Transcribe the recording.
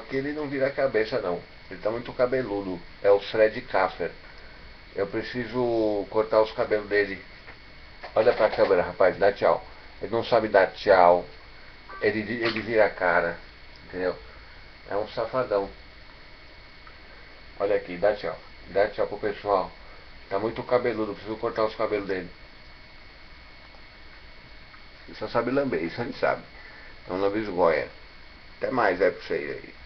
Aqui ele não vira a cabeça não. Ele tá muito cabeludo. É o Fred Kaffer. Eu preciso cortar os cabelos dele. Olha pra câmera, rapaz, dá tchau. Ele não sabe dar tchau. Ele, ele vira a cara. Entendeu? É um safadão. Olha aqui, dá tchau. Dá tchau pro pessoal. Tá muito cabeludo, preciso cortar os cabelos dele. Ele só sabe lamber, isso a gente sabe. É um lambisgoia. Até mais é pra vocês aí.